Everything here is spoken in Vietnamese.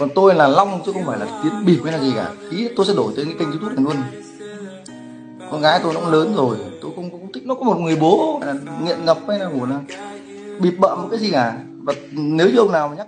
còn tôi là long chứ không phải là tiến bịp hay là gì cả. Ý tôi sẽ đổi tên cái kênh youtube này luôn. Con gái tôi nó cũng lớn rồi tôi không, không thích. Nó có một người bố là nghiện ngập hay là một là bịp bợm cái gì cả. Và nếu như ông nào mà nhắc